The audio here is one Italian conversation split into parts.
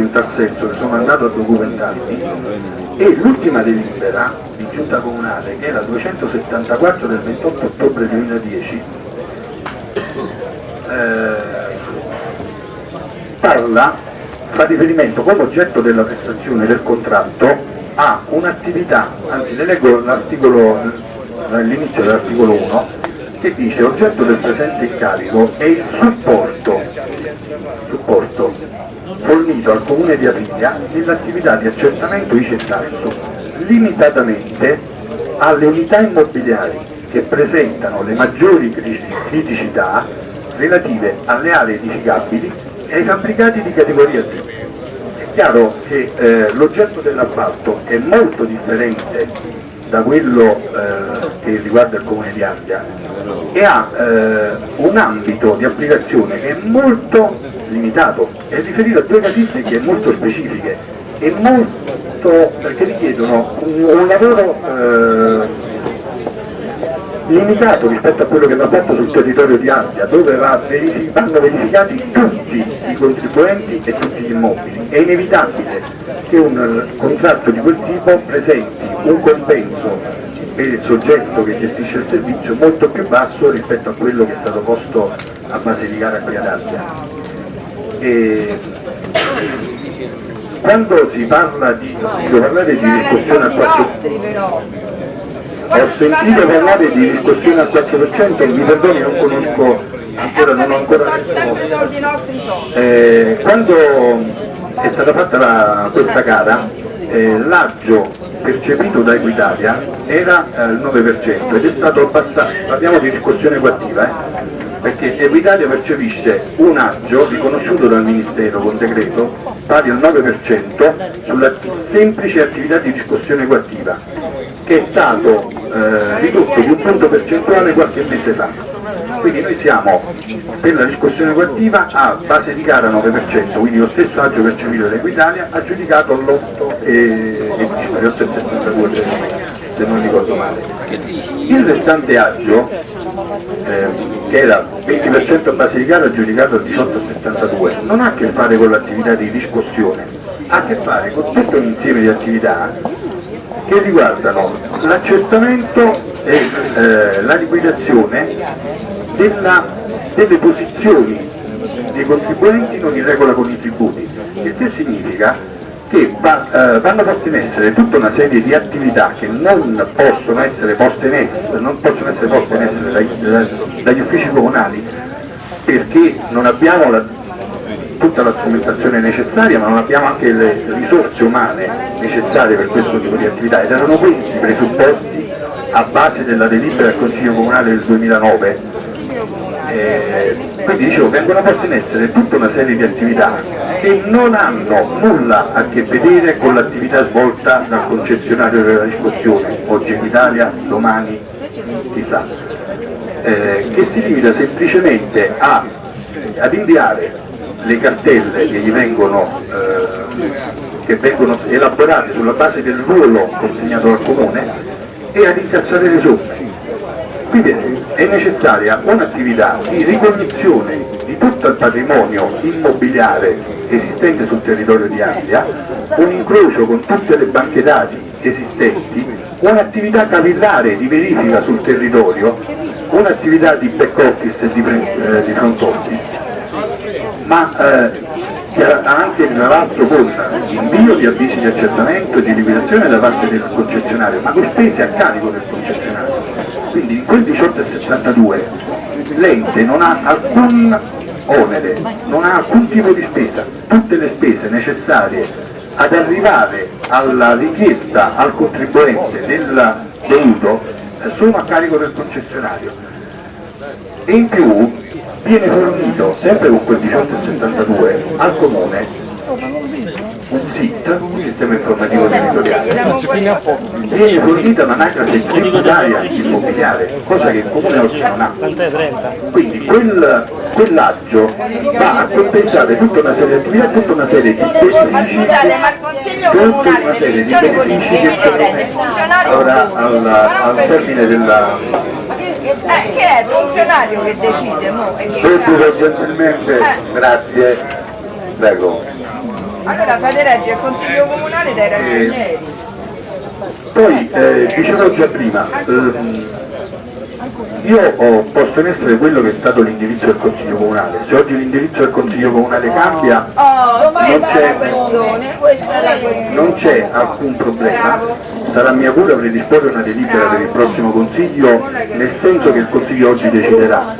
in tal senso che sono andato a documentarmi. E l'ultima delibera di giunta comunale che la 274 del 28 ottobre 2010 eh, parla, fa riferimento come oggetto della prestazione del contratto a un'attività, anzi le leggo all'inizio dell'articolo 1 che dice oggetto del presente incarico è il supporto, supporto fornito al comune di Aviglia nell'attività di accertamento ICE Tarso, limitatamente alle unità immobiliari che presentano le maggiori criticità relative alle aree edificabili e ai fabbricati di categoria D. È chiaro che eh, l'oggetto dell'appalto è molto differente da quello eh, che riguarda il comune di Aviglia e ha eh, un ambito di applicazione che è molto limitato, è riferito a due casistiche molto specifiche e molto perché richiedono un, un lavoro eh, limitato rispetto a quello che va fatto sul territorio di Ampia, dove verific vanno verificati tutti i contribuenti e tutti gli immobili. È inevitabile che un contratto di quel tipo presenti un compenso per il soggetto che gestisce il servizio molto più basso rispetto a quello che è stato posto a base di gara qui ad Ampia e quando si parla di, parlare di riscossione al 4% ho sentito parlare di riscossione al 4% mi perdoni non conosco ancora non ho ancora eh, quando è stata fatta la, questa gara eh, l'aggio percepito da Equitalia era eh, il 9% ed è stato abbassato, parliamo di riscossione coattiva eh, perché Equitalia percepisce un aggio riconosciuto dal Ministero con decreto pari al 9% sulla semplice attività di riscossione coattiva che è stato eh, ridotto di un punto percentuale qualche mese fa. Quindi noi siamo per la riscossione coattiva a base di gara 9% quindi lo stesso aggio percepito da Equitalia aggiudicato all'8 e 8,72 se non ricordo male. Il restante aggio eh, che era 20% a gara aggiudicato al 18,62 non ha a che fare con l'attività di riscossione, ha a che fare con tutto un insieme di attività che riguardano l'accertamento e eh, la liquidazione della, delle posizioni dei contribuenti non in regola con i tributi, il che significa che va, eh, vanno poste in essere tutta una serie di attività che non possono essere poste in essere, essere, poste in essere dagli, dagli, uffici comunali perché non abbiamo la, tutta la strumentazione necessaria ma non abbiamo anche le risorse umane necessarie per questo tipo di attività. Ed erano questi i presupposti a base della delibera del Consiglio Comunale del 2009 eh, quindi dicevo vengono poste in essere tutta una serie di attività che non hanno nulla a che vedere con l'attività svolta dal concessionario della riscossione, oggi in Italia, domani chissà, eh, che si limita semplicemente a, ad inviare le cartelle che gli vengono, eh, che vengono elaborate sulla base del ruolo consegnato al comune e ad incassare le somme. Quindi è necessaria un'attività di ricognizione di tutto il patrimonio immobiliare esistente sul territorio di Amplia, un incrocio con tutte le banche dati esistenti, un'attività capillare di verifica sul territorio, un'attività di back office e di, eh, di front office, ma eh, anche tra l'altro con invio di avvisi di accertamento e di liquidazione da parte del concessionario, ma con spese a carico del concessionario. Quindi in quel 18,72 l'ente non ha alcun onere, non ha alcun tipo di spesa, tutte le spese necessarie ad arrivare alla richiesta al contribuente del dovuto eh, sono a carico del concessionario. E in più viene fornito, sempre con quel 1872, al comune un SIT, un sistema informativo territoriale, viene fornita un'anagrafe tributaria immobiliare, cosa che il comune oggi non ha. Quindi quel, quell'aggio va a compensare tutta una serie di attività, tutta una serie di benefici, tutta una serie di benefici che sono ora al termine della eh, che è il funzionario che decide mo, subito gentilmente eh. grazie prego Allora reggere il consiglio comunale dai ragionieri. Poi, eh, dicevo già prima, ehm, io posto in essere quello che è stato l'indirizzo del Consiglio Comunale. Se oggi l'indirizzo del Consiglio Comunale cambia, Oh, è è non c'è alcun problema. Sarà mia cura predisporre una delibera per il prossimo Consiglio, nel senso che il Consiglio oggi deciderà.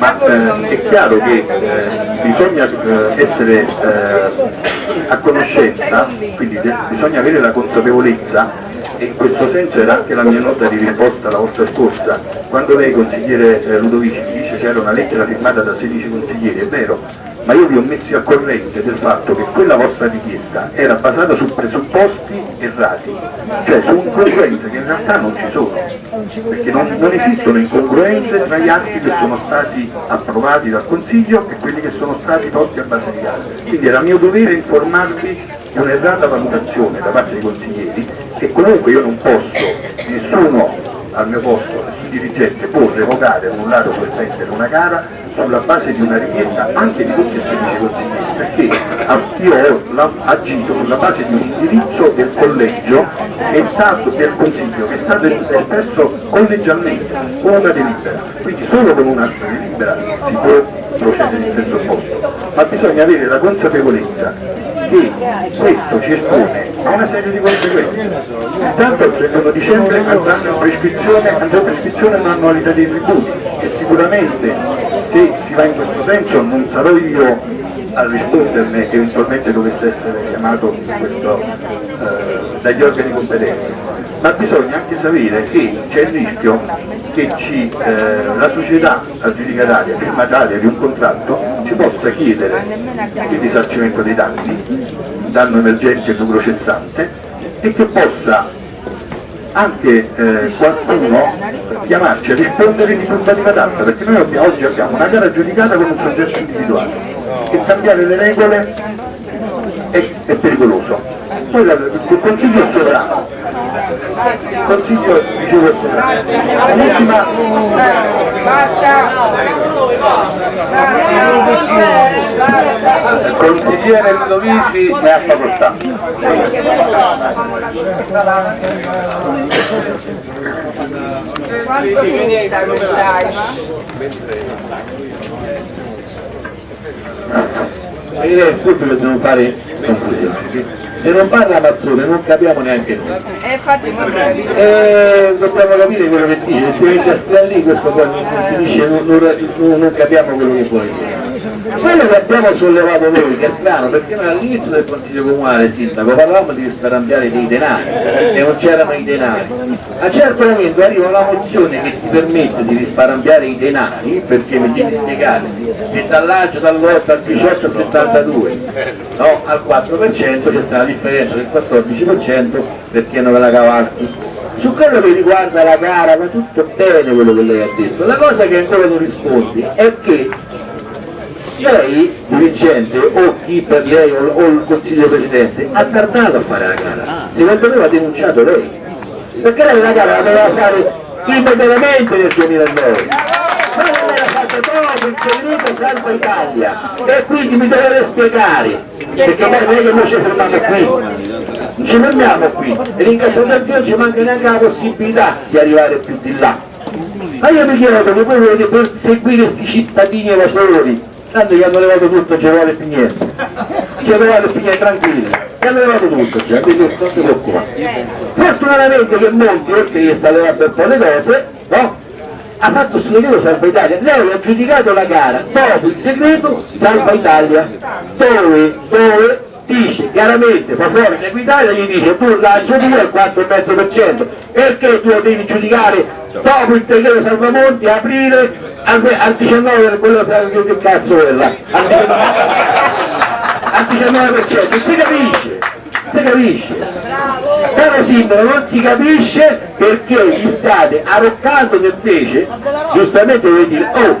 Ma eh, è chiaro che eh, bisogna eh, essere eh, a conoscenza, quindi de- bisogna avere la consapevolezza e in questo senso era anche la mia nota di risposta la volta scorsa, quando lei consigliere eh, Ludovici mi dice c'era una lettera firmata da 16 consiglieri, è vero, ma io vi ho messi a corrente del fatto che quella vostra richiesta era basata su presupposti errati, cioè su incongruenze che in realtà non ci sono, perché non, non esistono incongruenze tra gli atti che sono stati approvati dal Consiglio e quelli che sono stati posti a gare. Quindi era mio dovere informarvi di un'errata valutazione da parte dei consiglieri e comunque io non posso, nessuno al mio posto, dirigente può revocare, annullare o sospendere una gara sulla base di una richiesta anche di tutti e 16 consiglieri, perché io ho agito sulla base di un indirizzo del collegio è stato, del consiglio che è stato espresso collegialmente con una delibera, quindi solo con una delibera si può procedere in senso opposto, ma bisogna avere la consapevolezza che questo ci espone a una serie di conseguenze. Intanto il 31 dicembre andranno in prescrizione, andrà in prescrizione l'annualità dei tributi e sicuramente se si va in questo senso non sarò io a risponderne che eventualmente dovesse essere chiamato in questo, eh, dagli organi competenti, ma bisogna anche sapere che c'è il rischio che ci, eh, la società aggiudicataria, firmataria di un contratto, ci possa chiedere il risarcimento dei danni, danno emergente e lucro cessante, e che possa anche eh, qualcuno chiamarci a rispondere di turbativa d'asta, perché noi oggi abbiamo una gara aggiudicata con un soggetto individuale e cambiare le regole è, è pericoloso. Poi la- il consiglio è sovrano, il consiglio dicevo è sovrano. L'ultima, il consigliere Ludovici ne ha facoltà. Quanto finita quest'anima? Ma io pubblico dobbiamo fare conclusione. Se non parla Mazzone non capiamo neanche noi. E infatti non capito. E dobbiamo capire quello che dice, altrimenti a stare lì questo poi non finisce, non, non- non capiamo quello che vuole dire. Quello che abbiamo sollevato noi, che è strano, perché noi all'inizio del Consiglio Comunale, Sindaco, parlavamo di risparmiare dei denari, e non c'erano i denari. A un certo momento arriva una mozione che ti permette di risparmiare i denari, perché mi devi spiegare, che dall'agio dall'8 al 18 al 72, no, al 4% c'è stata la differenza del 14% perché non ve la cavalchi. Su quello che riguarda la gara va tutto bene quello che lei ha detto, la cosa che ancora non rispondi è che lei, dirigente, o chi per lei o, o il consiglio presidente, ha tardato a fare la gara. Secondo me va denunciato lei. Perché lei la gara la doveva fare immediatamente nel 2009. Ma non l'era fatta dopo il segreto salva Italia. E quindi mi dovete spiegare. Perché poi non è che noi ci fermiamo qui. Non ci fermiamo qui. E ringraziando a Dio non ci manca neanche la possibilità di arrivare più di là. Ma io mi chiedo come voi volete perseguire questi cittadini evasori, tanto gli hanno levato tutto, ci vuole più niente. Ci levato più niente, tranquilli. Gli hanno levato tutto, cioè, quindi non ti preoccupare. Fortunatamente che Monti, oltre che sta levando un po' le cose, no? Ha fatto questo decreto Salva Italia, lei ha giudicato la gara dopo il decreto Salva Italia, dove, dove dice chiaramente fa fuori l'Equitalia gli dice tu lancio 2 al 4,5% perché tu lo devi giudicare dopo il decreto Salvamonti aprile al, al 19 per quello che che cazzo è là al 19% si capisce si capisce. Caro sindaco non si capisce perché vi state arroccando invece giustamente vuoi dire oh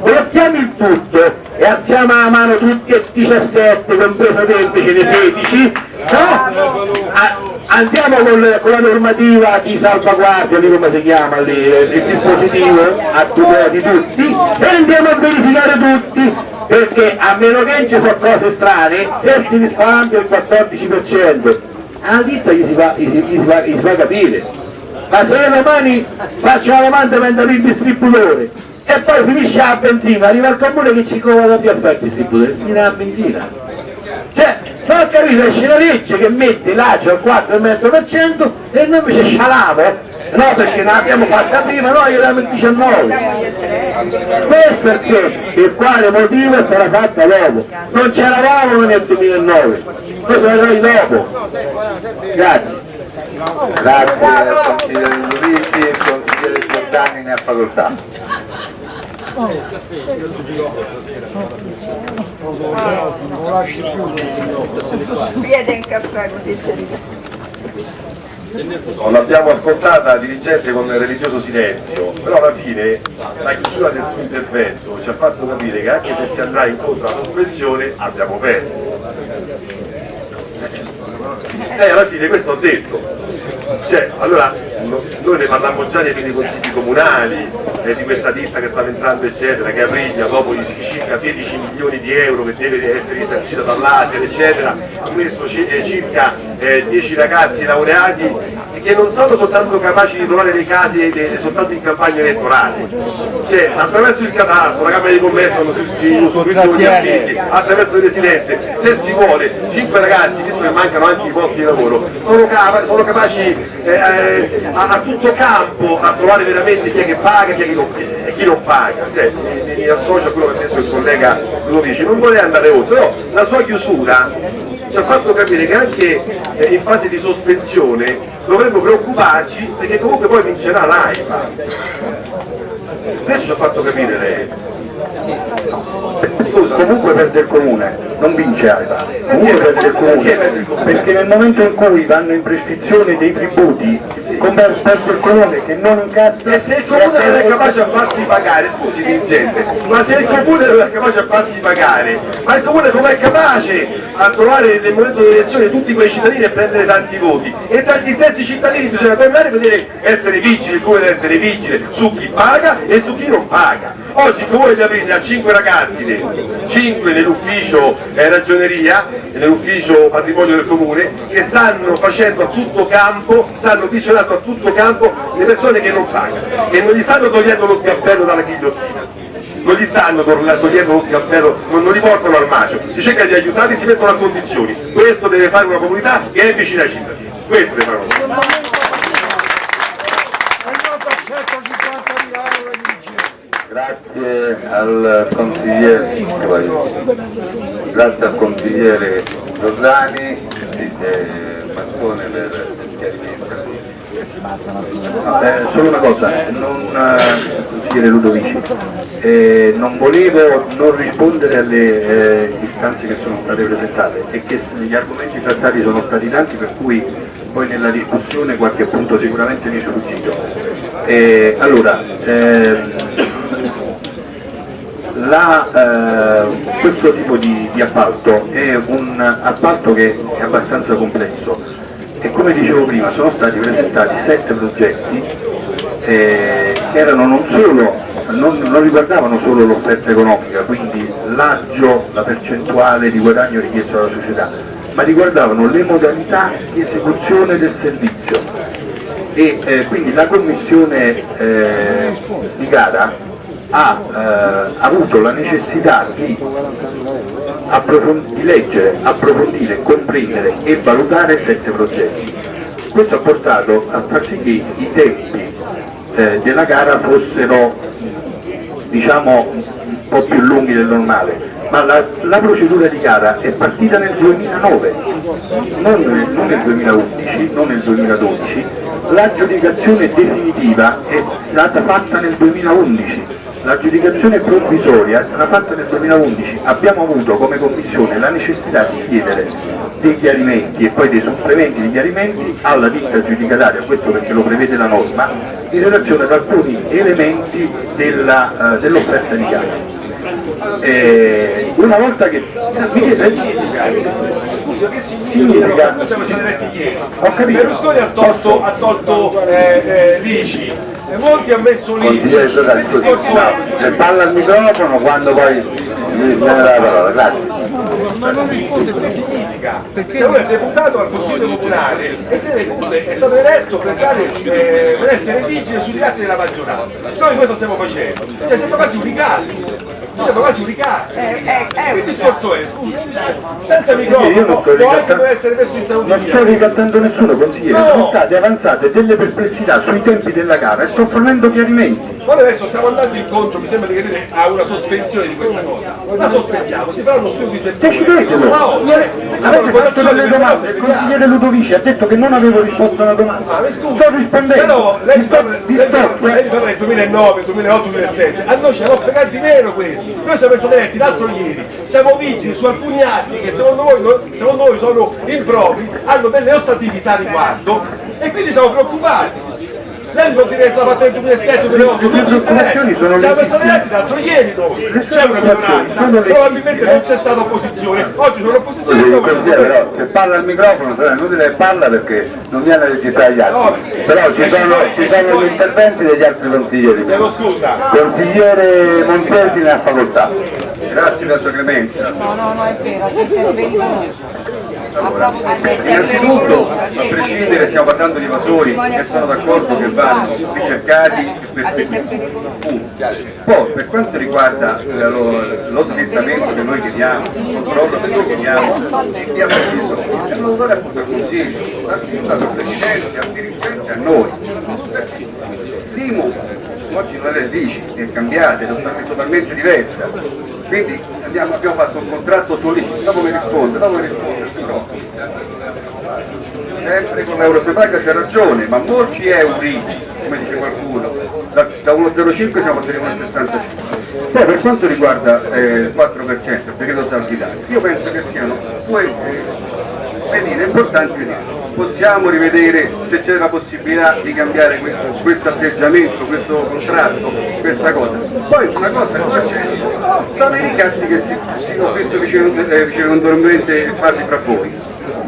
blocchiamo il tutto e alziamo la mano tutti e 17 compreso te invece dei 16 no? A- andiamo con, con la normativa di salvaguardia di come si chiama lì il dispositivo a tutela di tutti e andiamo a verificare tutti perché a meno che ci sono cose strane, se si risparmia il 14%, alla ditta gli si fa, gli si, gli si fa, gli si fa capire. Ma se domani faccio la domanda per andare il distributore e poi finisce la benzina, arriva il comune che ci comoda più a fare il distributore, finirà la benzina. Cioè, ho capito, esce la legge che mette l'ACE al 4,5% e noi invece scialamo, no perché non l'abbiamo fatta prima, noi eravamo il 19. Questo è il quale motivo è stata fatta dopo. Non c'eravamo nel 2009, noi siamo arrivati dopo. Grazie. Grazie al consigliere Luigi, il consigliere Giordani ne ha facoltà. Chiede un caffè così Non l'abbiamo ascoltata dirigente con religioso silenzio, però alla fine la chiusura del suo intervento ci ha fatto capire che anche se si andrà incontro alla sospensione abbiamo perso. E alla fine questo ho detto. Cioè, allora no- noi ne parlammo già nei primi consigli comunali, eh, di questa ditta che stava entrando eccetera, che arriva dopo i circa 16 milioni di euro che deve essere risarcita dall'ASER eccetera, questo ci- eh, circa eh, 10 ragazzi laureati che non sono soltanto capaci di trovare le case de- soltanto in campagna elettorale, cioè attraverso il cadastro, la Camera di Commercio si, si usufruiscono gli affitti, attraverso le residenze, se si vuole 5 ragazzi, visto che mancano anche i posti di lavoro, sono, capa- sono capaci eh, eh, a, a tutto campo a trovare veramente chi è che paga e chi, è che non, e chi non paga. Cioè, mi, mi- associo a quello che ha detto il collega Ludovici, non vorrei andare oltre, però la sua chiusura ci ha fatto capire che anche eh, in fase di sospensione dovremmo preoccuparci perché comunque poi vincerà l'AIPA. Questo ci ha fatto capire lei. Comunque perde il comune, non vince AIPA, comunque perde il comune, perché nel momento in cui vanno in prescrizione dei tributi, perde il comune che non incassa... E se il comune non è capace a farsi pagare, scusi dirigente, ma se il comune non è capace a farsi pagare, ma il comune com'è capace a trovare nel momento delle elezioni tutti quei cittadini e prendere tanti voti? E tra gli stessi cittadini bisogna tornare e vedere essere vigili, il comune deve essere vigile su chi paga e su chi non paga. Oggi il comune di Aprile ha 5 ragazzi, 5 nell'ufficio eh, ragioneria nell'ufficio patrimonio del comune che stanno facendo a tutto campo, stanno visionando a tutto campo le persone che non pagano e non gli stanno togliendo lo scappello dalla ghigliottina. Non gli stanno togliendo lo scappello, non, non li portano al macio, si cerca di aiutarli, si mettono a condizioni. Questo deve fare una comunità che è vicina ai cittadini. Questo deve fare una comunità. Grazie al consigliere, grazie al consigliere Giordani Mazzone per il eh, solo una cosa, non, eh, consigliere Ludovici, eh, non volevo non rispondere alle eh, istanze che sono state presentate e che gli argomenti trattati sono stati tanti per cui poi nella discussione qualche punto sicuramente mi è sfuggito. Eh, allora, ehm, la, eh, questo tipo di, di appalto è un appalto che è abbastanza complesso. E come dicevo prima sono stati presentati sette progetti eh, che erano non solo, non, non riguardavano solo l'offerta economica, quindi l'aggio, la percentuale di guadagno richiesto dalla società, ma riguardavano le modalità di esecuzione del servizio. E eh, quindi la commissione eh, di gara ha eh, avuto la necessità di, approfond- di leggere, approfondire, comprendere e valutare sette progetti. Questo ha portato a far sì che i tempi eh, della gara fossero diciamo un po' più lunghi del normale, ma la, la procedura di gara è partita nel 2009, non nel, non nel 2011, non nel 2012, l'aggiudicazione definitiva è stata fatta nel 2011, l'aggiudicazione provvisoria è stata fatta nel 2011, abbiamo avuto come commissione la necessità di chiedere dei chiarimenti e poi dei supplementi di chiarimenti alla ditta aggiudicataria, questo perché lo prevede la norma, in relazione ad alcuni elementi eh, dell'offerta di gara. Eh, una volta che mi chiede- Scusa, che significa? Noi siamo stati eletti ieri. Berlusconi ha tolto, ha tolto eh, eh, l'ICI, e molti ha messo Che scusi, discorso no, se parla al microfono quando poi mi dà la parola, grazie. Che significa? Se uno è deputato al Consiglio Comunale e deve, è stato eletto per, dare, eh, per essere vigile sugli atti della maggioranza. Noi questo stiamo facendo, cioè siamo quasi uricati. Siamo quasi uricati. Il discorso è, scusa, senza non microfono, sto può anche ricattando, per essere messo in stato di non sto ricattando nessuno consigliere, No. sono state avanzate delle perplessità sui tempi della gara e sto fornendo chiarimenti. Noi adesso stiamo andando incontro, mi sembra di capire, a una sospensione di questa cosa. La sospendiamo, si farà uno studio di settore. Cioè, mettiamo Avete fatto delle domande, il consigliere Ludovici ha detto che non avevo risposto a una domanda. Ma mi scusi, sto rispondendo, però lei parla, del 2009, 2008, 2007, a noi ce l'ho fregato di meno questi. Noi siamo stati eletti l'altro ieri, siamo vigili su alcuni atti che secondo voi, secondo voi sono impropri, hanno delle ostatività riguardo e quindi siamo preoccupati. Lei mi può dire che è stata fatta nel 2007, 2008, non ci interessa. le Siamo stati eletti l'altro ieri noi, c'è una minoranza, probabilmente non c'è stata opposizione, oggi sono opposizione e Sì, stiamo però se parla al microfono sarà inutile che parla perché non viene a registrare gli altri. Però ci sono, ci sono gli interventi degli altri consiglieri. Chiedo scusa. Consigliere Montesi ne ha facoltà. Grazie della sua clemenza. No, no, no, è vero, è intervenuto. Detto Innanzitutto, a prescindere stiamo parlando di evasori e sono d'accordo che vanno ricercati e perseguiti. Poi per quanto riguarda eh, lo, lo slittamento che noi chiediamo, il controllo che noi chiediamo, abbiamo chiesto autore appunto al Consiglio, dal sindaco al Presidente, al dirigente, a noi. L'IMU oggi non è il dici, è cambiata, è totalmente, totalmente diversa. Quindi andiamo- abbiamo fatto un contratto sull'IMU, dopo mi risponde, dopo mi risponde, si preoccupi. Sempre con l'euro se paga c'è ragione, ma molti euro, come dice qualcuno, da, da 1,05 siamo passati a 1,65. Poi per quanto riguarda eh, il 4%, il decreto saldi Italia, io penso che siano due eh, medite importanti. vedere. Possiamo rivedere se c'è la possibilità di cambiare questo, questo atteggiamento, questo contratto, questa cosa. Poi una cosa che c'è, sono i ricatti che si, si ho visto vicecondommente farli fra voi.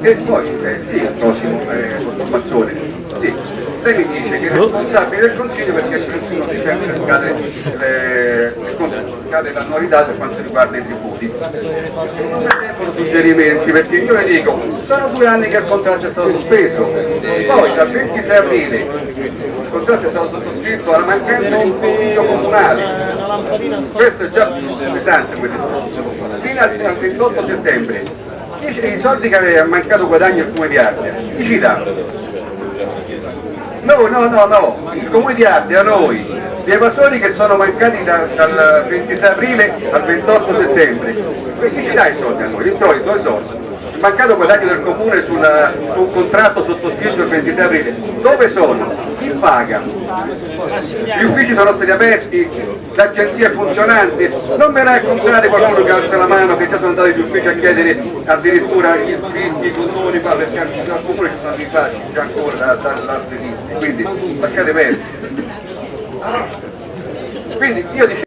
E poi, eh, sì, il prossimo eh, Massone, sì. Lei mi dice che è responsabile del Consiglio perché il 31 dicembre scade, eh, scade l'annualità per quanto riguarda i tributi. Non mi servono suggerimenti perché io le dico, sono due anni che il contratto è stato sospeso, poi dal 26 aprile il contratto è stato sottoscritto alla mancanza di un consiglio comunale. Questo è già pesante quel discorso. Fino al al 28 settembre i soldi che aveva mancato guadagno il comune di Ardea, chi ci dà? No, no, no, no, il comune di Ardea, noi, gli evasori che sono mancati da- dal 26 aprile al 28 settembre, chi ci dà i soldi a noi? L'introito, dove sono? Mancato guadagno del comune sul, su un contratto sottoscritto il 26 aprile, dove sono? Chi paga? Gli uffici sono stati aperti, l'agenzia è funzionante, non mi raccontate qualcuno che alza la mano che già sono andati agli uffici a chiedere addirittura gli iscritti, i condoni, perché al comune ci sono i facili già ancora da, da, da quindi lasciate perdere. Quindi io dicevo